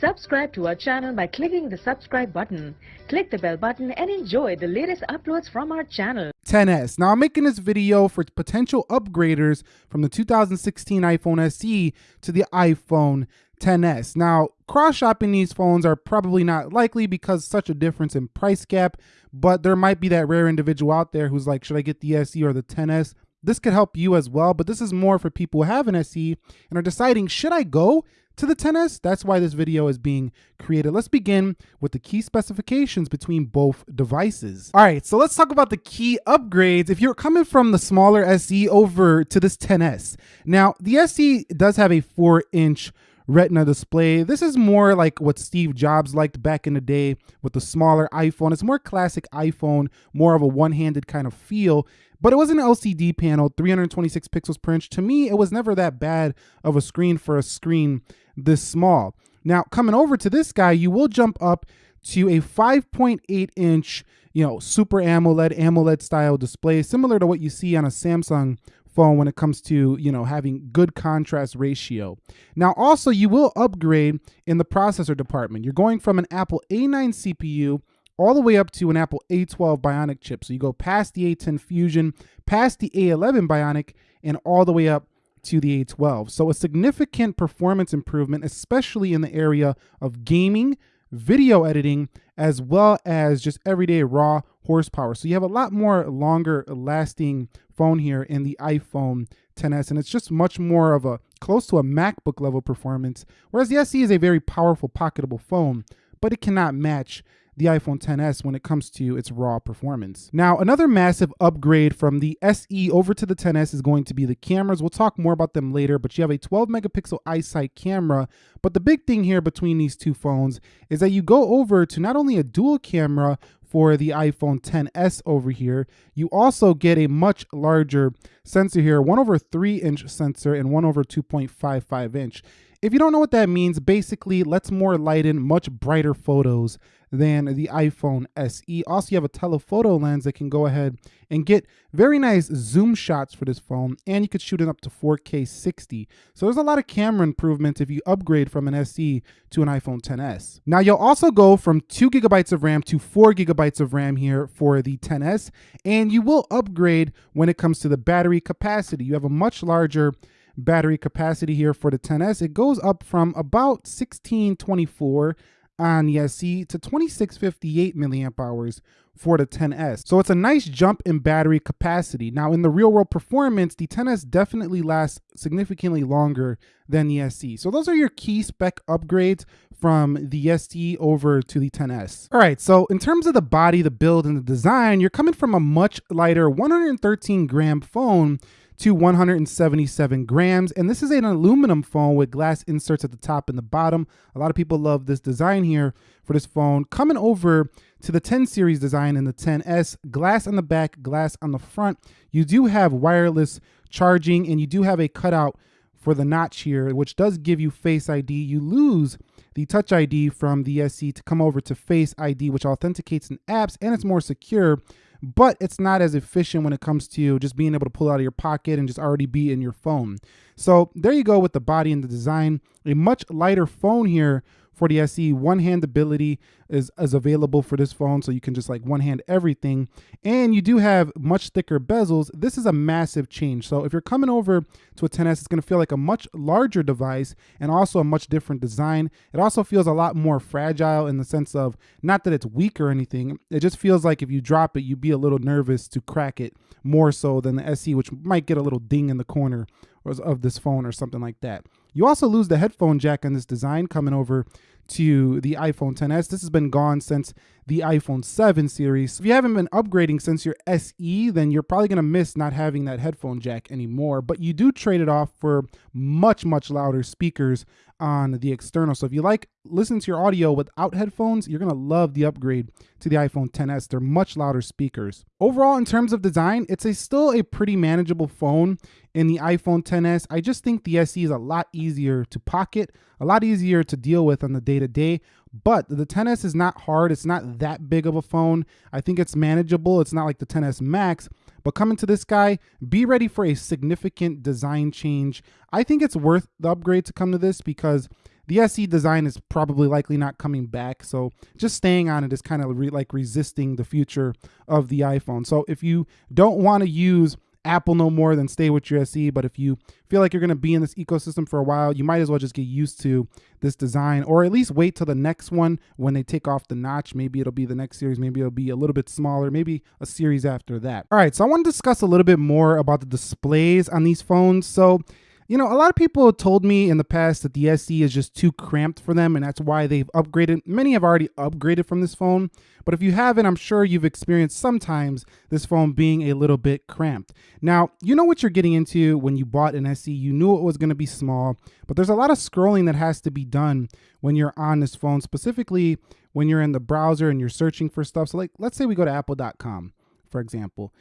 Subscribe to our channel by clicking the subscribe button. Click the bell button and enjoy the latest uploads from our channel. 10s. Now I'm making this video for potential upgraders from the 2016 iPhone SE to the iPhone 10s. Now, cross-shopping these phones are probably not likely because such a difference in price gap, but there might be that rare individual out there who's like, should I get the SE or the 10s? This could help you as well, but this is more for people who have an SE and are deciding, should I go to the 10S. That's why this video is being created. Let's begin with the key specifications between both devices. All right, so let's talk about the key upgrades if you're coming from the smaller SE over to this 10S. Now, the SE does have a 4-inch retina display. This is more like what Steve Jobs liked back in the day with the smaller iPhone. It's more classic iPhone, more of a one-handed kind of feel. But it was an LCD panel, 326 pixels per inch. To me, it was never that bad of a screen for a screen this small. Now, coming over to this guy, you will jump up to a 5.8 inch, you know, super AMOLED, AMOLED style display, similar to what you see on a Samsung phone when it comes to, you know, having good contrast ratio. Now, also, you will upgrade in the processor department. You're going from an Apple A9 CPU all the way up to an Apple A12 Bionic chip. So you go past the A10 Fusion, past the A11 Bionic, and all the way up to the A12. So a significant performance improvement, especially in the area of gaming, video editing, as well as just everyday raw horsepower. So you have a lot more longer lasting phone here in the iPhone 10s, and it's just much more of a close to a MacBook level performance, whereas the SE is a very powerful pocketable phone, but it cannot match the iPhone 10s when it comes to its raw performance. Now, another massive upgrade from the SE over to the 10s is going to be the cameras. We'll talk more about them later, but you have a 12 megapixel iSight camera. But the big thing here between these two phones is that you go over to not only a dual camera for the iPhone 10s over here, you also get a much larger sensor here, one over three inch sensor and one over 2.55 inch. If you don't know what that means, basically lets more light in much brighter photos than the iPhone SE. Also, you have a telephoto lens that can go ahead and get very nice zoom shots for this phone, and you could shoot it up to 4K 60. So there's a lot of camera improvements if you upgrade from an SE to an iPhone 10s. Now you'll also go from two gigabytes of RAM to four gigabytes of RAM here for the 10s, and you will upgrade when it comes to the battery capacity. You have a much larger battery capacity here for the 10s. It goes up from about 1624 on the SE to 2658 milliamp hours for the 10s. So it's a nice jump in battery capacity. Now in the real world performance, the 10s definitely lasts significantly longer than the SE. So those are your key spec upgrades from the SE over to the 10s. All right, so in terms of the body, the build, and the design, you're coming from a much lighter 113 gram phone to 177 grams. And this is an aluminum phone with glass inserts at the top and the bottom. A lot of people love this design here for this phone. Coming over to the 10 series design and the 10S, glass on the back, glass on the front. You do have wireless charging and you do have a cutout for the notch here, which does give you Face ID. You lose the Touch ID from the SE to come over to Face ID, which authenticates in apps and it's more secure but it's not as efficient when it comes to just being able to pull out of your pocket and just already be in your phone. So there you go with the body and the design. A much lighter phone here for the SE. One hand ability is, is available for this phone, so you can just like one hand everything. And you do have much thicker bezels. This is a massive change. So if you're coming over to a 10S, it's gonna feel like a much larger device and also a much different design. It also feels a lot more fragile in the sense of not that it's weak or anything. It just feels like if you drop it, you'd be a little nervous to crack it more so than the SE, which might get a little ding in the corner of this phone or something like that. You also lose the headphone jack on this design coming over to the iPhone 10s. This has been gone since the iPhone 7 series. If you haven't been upgrading since your SE, then you're probably gonna miss not having that headphone jack anymore, but you do trade it off for much, much louder speakers on the external. So if you like listening to your audio without headphones, you're gonna love the upgrade to the iPhone 10s. They're much louder speakers. Overall, in terms of design, it's a still a pretty manageable phone in the iPhone 10s. I just think the SE is a lot easier to pocket, a lot easier to deal with on the day to day. But the 10s is not hard. It's not that big of a phone. I think it's manageable. It's not like the 10s Max. But coming to this guy, be ready for a significant design change. I think it's worth the upgrade to come to this because The SE design is probably likely not coming back, so just staying on it is kind of re like resisting the future of the iPhone. So if you don't want to use Apple no more, then stay with your SE. But if you feel like you're going to be in this ecosystem for a while, you might as well just get used to this design or at least wait till the next one when they take off the notch. Maybe it'll be the next series. Maybe it'll be a little bit smaller, maybe a series after that. All right, so I want to discuss a little bit more about the displays on these phones. So you know, a lot of people have told me in the past that the SE is just too cramped for them, and that's why they've upgraded. Many have already upgraded from this phone, but if you haven't, I'm sure you've experienced sometimes this phone being a little bit cramped. Now, you know what you're getting into when you bought an SE. You knew it was going to be small, but there's a lot of scrolling that has to be done when you're on this phone, specifically when you're in the browser and you're searching for stuff. So, like, let's say we go to apple.com, for example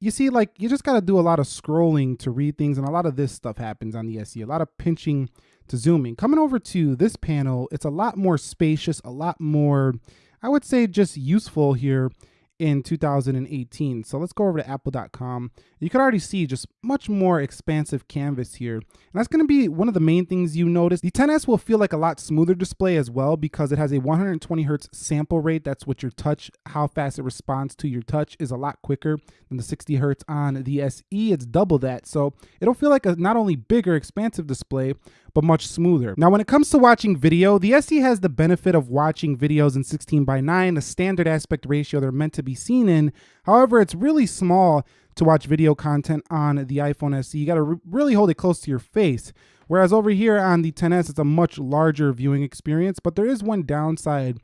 you see, like, you just got to do a lot of scrolling to read things, and a lot of this stuff happens on the SE, a lot of pinching to zooming. Coming over to this panel, it's a lot more spacious, a lot more, I would say, just useful here in 2018. So let's go over to apple.com. You can already see just much more expansive canvas here. And that's going to be one of the main things you notice. The 10S will feel like a lot smoother display as well because it has a 120 hertz sample rate. That's what your touch, how fast it responds to your touch is a lot quicker than the 60 hertz on the SE. It's double that. So it'll feel like a not only bigger, expansive display, but much smoother. Now, when it comes to watching video, the SE has the benefit of watching videos in 16 by 9, the standard aspect ratio they're meant to be seen in. However, it's really small to watch video content on the iPhone SE. You got to re really hold it close to your face. Whereas over here on the 10s, it's a much larger viewing experience, but there is one downside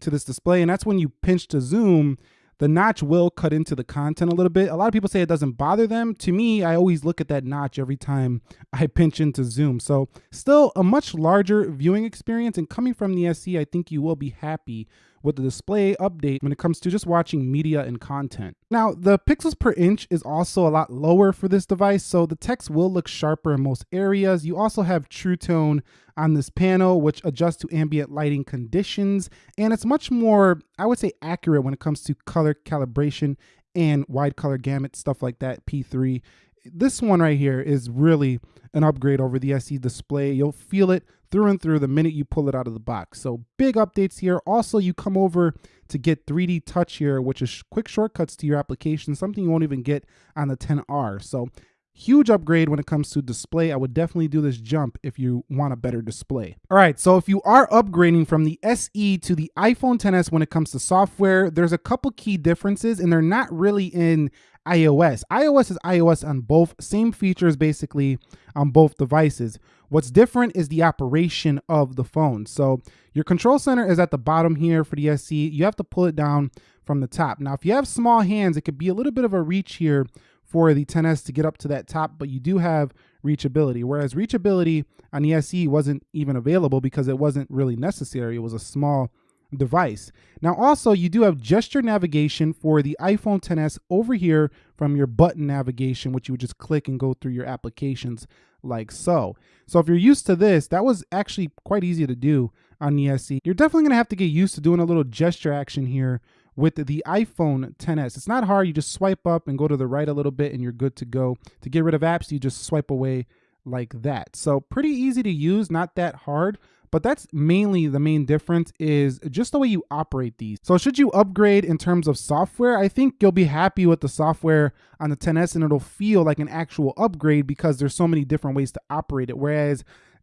to this display, and that's when you pinch to zoom, the notch will cut into the content a little bit. A lot of people say it doesn't bother them. To me, I always look at that notch every time I pinch into zoom. So still a much larger viewing experience and coming from the SE, I think you will be happy with the display update when it comes to just watching media and content. Now, the pixels per inch is also a lot lower for this device, so the text will look sharper in most areas. You also have True Tone on this panel, which adjusts to ambient lighting conditions, and it's much more, I would say, accurate when it comes to color calibration and wide color gamut, stuff like that, P3 this one right here is really an upgrade over the SE display. You'll feel it through and through the minute you pull it out of the box. So big updates here. Also, you come over to get 3D Touch here, which is quick shortcuts to your application, something you won't even get on the 10R. So huge upgrade when it comes to display. I would definitely do this jump if you want a better display. All right, so if you are upgrading from the SE to the iPhone 10s when it comes to software, there's a couple key differences and they're not really in iOS. iOS is iOS on both, same features basically on both devices. What's different is the operation of the phone. So your control center is at the bottom here for the SE. You have to pull it down from the top. Now, if you have small hands, it could be a little bit of a reach here for the 10s to get up to that top, but you do have reachability. Whereas reachability on the SE wasn't even available because it wasn't really necessary. It was a small device. Now also you do have gesture navigation for the iPhone 10s over here from your button navigation, which you would just click and go through your applications like so. So if you're used to this, that was actually quite easy to do on the SE. You're definitely gonna have to get used to doing a little gesture action here with the iPhone 10s. It's not hard, you just swipe up and go to the right a little bit and you're good to go. To get rid of apps, you just swipe away like that. So pretty easy to use, not that hard but that's mainly the main difference is just the way you operate these. So should you upgrade in terms of software, I think you'll be happy with the software on the 10S and it'll feel like an actual upgrade because there's so many different ways to operate it. Whereas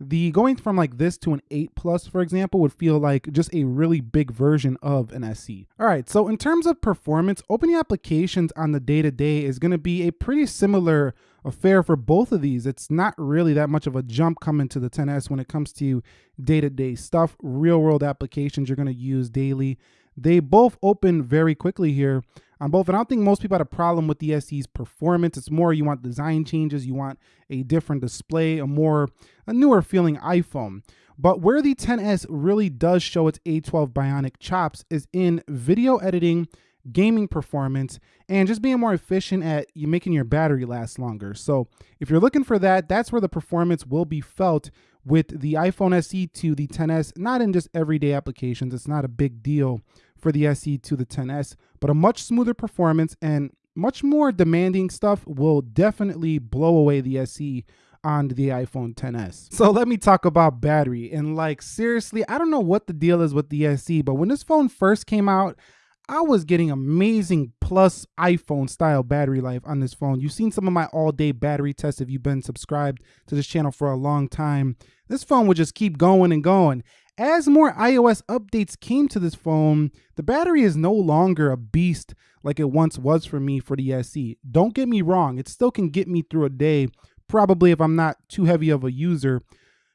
the going from like this to an 8 plus for example would feel like just a really big version of an SE. All right, so in terms of performance, opening applications on the day-to-day -day is going to be a pretty similar affair for both of these. It's not really that much of a jump coming to the 10S when it comes to day-to-day -day stuff, real-world applications you're going to use daily. They both open very quickly here on both. And I don't think most people had a problem with the SE's performance. It's more you want design changes, you want a different display, a more a newer feeling iPhone. But where the 10S really does show its A12 Bionic chops is in video editing, gaming performance, and just being more efficient at you making your battery last longer. So if you're looking for that, that's where the performance will be felt with the iPhone SE to the 10S, not in just everyday applications. It's not a big deal for the SE to the 10S, but a much smoother performance and much more demanding stuff will definitely blow away the SE on the iPhone 10s. So let me talk about battery. And like seriously, I don't know what the deal is with the SE, but when this phone first came out, I was getting amazing plus iPhone style battery life on this phone. You've seen some of my all day battery tests if you've been subscribed to this channel for a long time. This phone would just keep going and going. As more iOS updates came to this phone, the battery is no longer a beast like it once was for me for the SE. Don't get me wrong, it still can get me through a day, probably if I'm not too heavy of a user.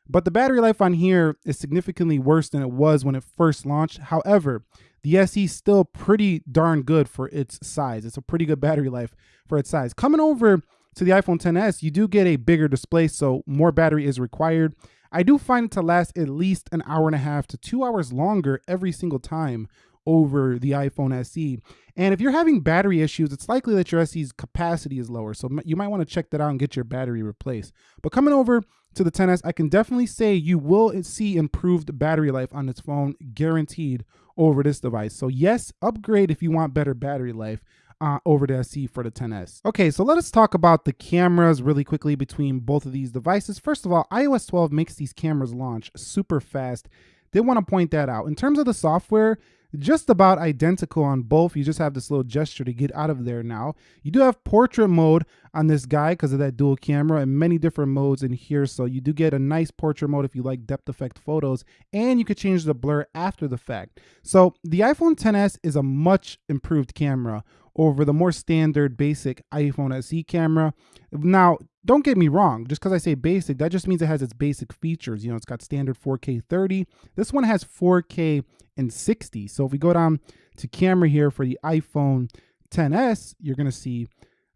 But the battery life on here is significantly worse than it was when it first launched. However, the SE is still pretty darn good for its size. It's a pretty good battery life for its size. Coming over to the iPhone 10s, you do get a bigger display, so more battery is required. I do find it to last at least an hour and a half to two hours longer every single time over the iPhone SE. And if you're having battery issues, it's likely that your SE's capacity is lower. So you might want to check that out and get your battery replaced. But coming over to the 10s, I can definitely say you will see improved battery life on this phone, guaranteed over this device. So yes, upgrade if you want better battery life. Uh, over the SE for the 10s. Okay, so let us talk about the cameras really quickly between both of these devices. First of all, iOS 12 makes these cameras launch super fast. Did want to point that out. In terms of the software, just about identical on both. You just have this little gesture to get out of there now. You do have portrait mode on this guy because of that dual camera and many different modes in here. So you do get a nice portrait mode if you like depth effect photos and you could change the blur after the fact. So the iPhone 10s is a much improved camera over the more standard basic iPhone SE camera. Now, don't get me wrong, just because I say basic, that just means it has its basic features. You know, it's got standard 4K 30. This one has 4K and 60. So if we go down to camera here for the iPhone 10s, you're going to see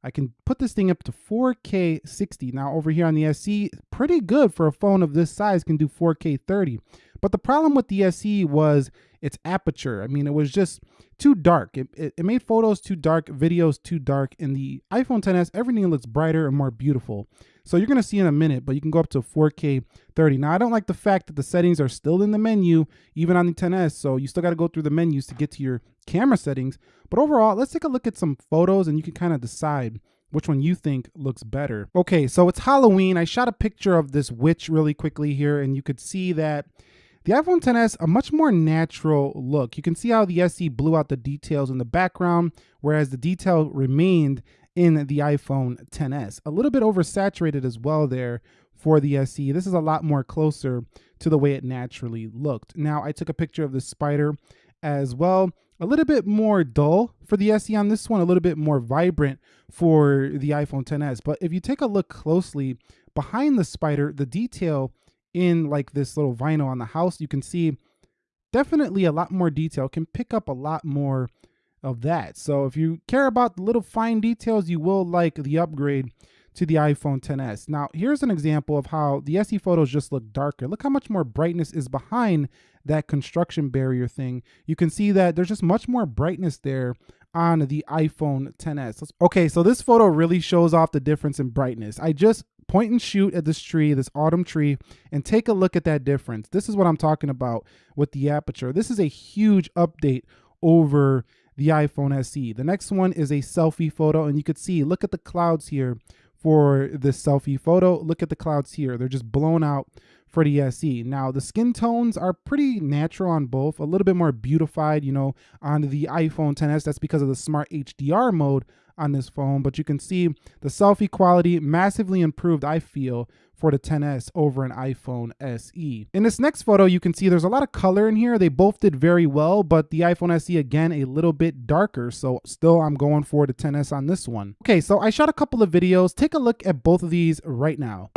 I can put this thing up to 4K 60. Now over here on the SE, pretty good for a phone of this size can do 4K 30. But the problem with the SE was its aperture. I mean, it was just too dark. It, it, it, made photos too dark, videos too dark. In the iPhone 10s, everything looks brighter and more beautiful. So you're going to see in a minute, but you can go up to 4K 30. Now, I don't like the fact that the settings are still in the menu, even on the 10s. So you still got to go through the menus to get to your camera settings. But overall, let's take a look at some photos and you can kind of decide which one you think looks better. Okay, so it's Halloween. I shot a picture of this witch really quickly here, and you could see that the iPhone 10s a much more natural look. You can see how the SE blew out the details in the background, whereas the detail remained in the iPhone 10s. A little bit oversaturated as well there for the SE. This is a lot more closer to the way it naturally looked. Now, I took a picture of the spider as well. A little bit more dull for the SE on this one, a little bit more vibrant for the iPhone 10s. But if you take a look closely behind the spider, the detail in like this little vinyl on the house, you can see definitely a lot more detail, can pick up a lot more of that. So if you care about the little fine details, you will like the upgrade to the iPhone 10s. Now, here's an example of how the SE photos just look darker. Look how much more brightness is behind that construction barrier thing. You can see that there's just much more brightness there on the iPhone 10s. Okay, so this photo really shows off the difference in brightness. I just point and shoot at this tree, this autumn tree, and take a look at that difference. This is what I'm talking about with the aperture. This is a huge update over the iPhone SE. The next one is a selfie photo, and you could see, look at the clouds here for this selfie photo. Look at the clouds here. They're just blown out for the SE. Now, the skin tones are pretty natural on both, a little bit more beautified, you know, on the iPhone 10s. That's because of the smart HDR mode on this phone, but you can see the selfie quality massively improved, I feel, for the 10s over an iPhone SE. In this next photo, you can see there's a lot of color in here. They both did very well, but the iPhone SE, again, a little bit darker. So still, I'm going for the 10s on this one. Okay, so I shot a couple of videos. Take a look at both of these right now.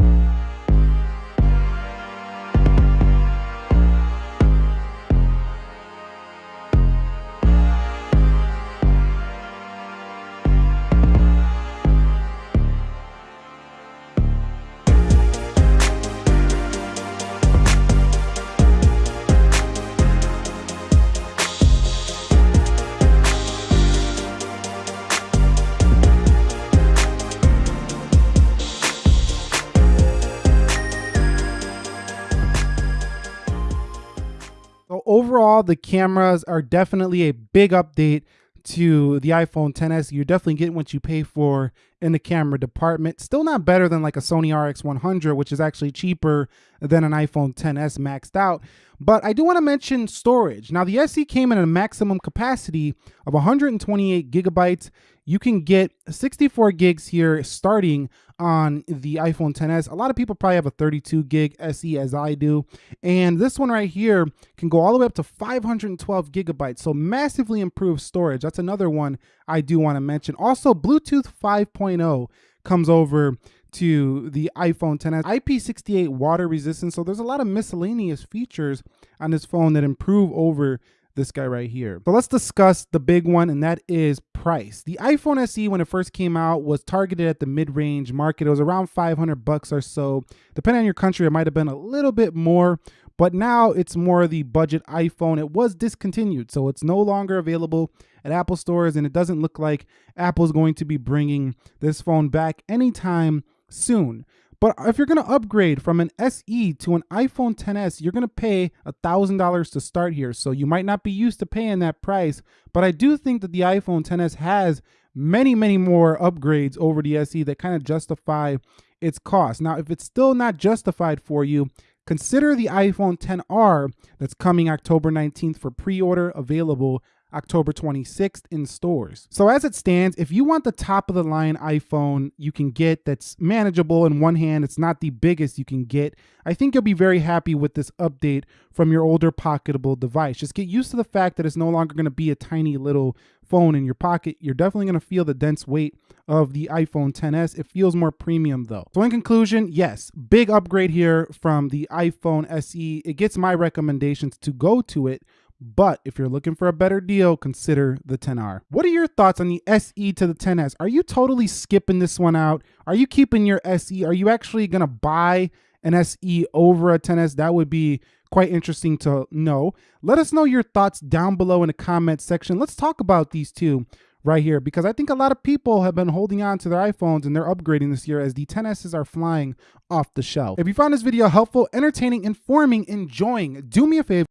Overall, the cameras are definitely a big update to the iPhone 10s. You're definitely getting what you pay for in the camera department. Still not better than like a Sony RX100, which is actually cheaper than an iPhone 10s maxed out. But I do want to mention storage. Now, the SE came in a maximum capacity of 128 gigabytes. You can get 64 gigs here starting on the iPhone 10s. A lot of people probably have a 32 gig SE as I do. And this one right here can go all the way up to 512 gigabytes. So massively improved storage. That's another one I do want to mention. Also, Bluetooth 5.0 comes over to the iPhone 10s. IP68 water resistant. So there's a lot of miscellaneous features on this phone that improve over this guy right here. So let's discuss the big one, and that is price. The iPhone SE, when it first came out, was targeted at the mid-range market. It was around 500 bucks or so. Depending on your country, it might have been a little bit more, but now it's more the budget iPhone. It was discontinued, so it's no longer available at Apple stores, and it doesn't look like Apple's going to be bringing this phone back anytime soon. But if you're going to upgrade from an SE to an iPhone 10s, you're going to pay $1,000 to start here. So you might not be used to paying that price, but I do think that the iPhone 10s has many, many more upgrades over the SE that kind of justify its cost. Now, if it's still not justified for you, consider the iPhone 10R that's coming October 19th for pre-order available October 26th in stores. So as it stands, if you want the top of the line iPhone you can get that's manageable in one hand, it's not the biggest you can get, I think you'll be very happy with this update from your older pocketable device. Just get used to the fact that it's no longer going to be a tiny little phone in your pocket. You're definitely going to feel the dense weight of the iPhone 10s. It feels more premium though. So in conclusion, yes, big upgrade here from the iPhone SE. It gets my recommendations to go to it but if you're looking for a better deal, consider the 10R. What are your thoughts on the SE to the 10S? Are you totally skipping this one out? Are you keeping your SE? Are you actually going to buy an SE over a 10S? That would be quite interesting to know. Let us know your thoughts down below in the comment section. Let's talk about these two right here because I think a lot of people have been holding on to their iPhones and they're upgrading this year as the 10Ss are flying off the shelf. If you found this video helpful, entertaining, informing, enjoying, do me a favor